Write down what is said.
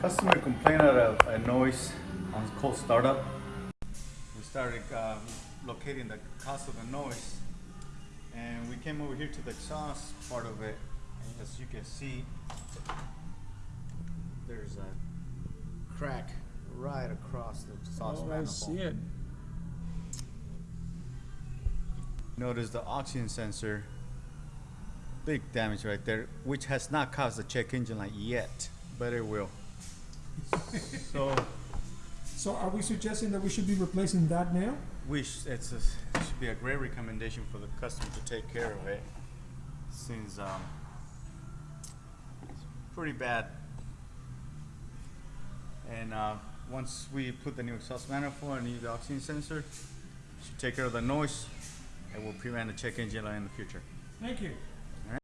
Customer complained of a, a noise on cold startup. We started uh, locating the cause of the noise, and we came over here to the exhaust part of it. And as you can see, there's a crack right across the exhaust Oh, I see it. Notice the oxygen sensor, big damage right there, which has not caused the check engine light yet, but it will. So So are we suggesting that we should be replacing that now? we sh- it's a, it should be a great recommendation for the customer to take care of it, since um, it's pretty bad. And uh, once we put the new exhaust manifold and new oxygen sensor, should take care of the noise. It will prevent the check engine light in the future. Thank you.